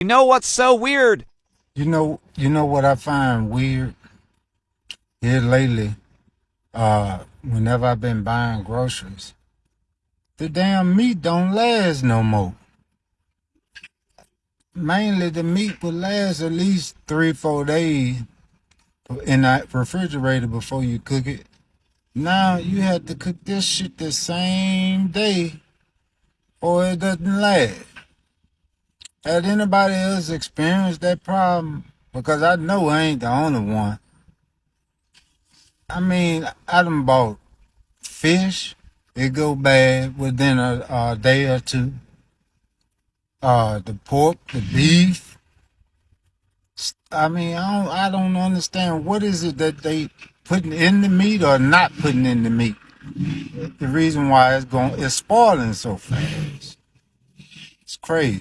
You know what's so weird? You know, you know what I find weird here lately. Uh, whenever I've been buying groceries, the damn meat don't last no more. Mainly, the meat will last at least three, four days in that refrigerator before you cook it. Now you have to cook this shit the same day, or it doesn't last. Has anybody else experienced that problem? Because I know I ain't the only one. I mean, I done bought fish. It go bad within a, a day or two. Uh, the pork, the beef. I mean, I don't, I don't understand what is it that they putting in the meat or not putting in the meat. The reason why it's going, it's spoiling so fast. It's crazy.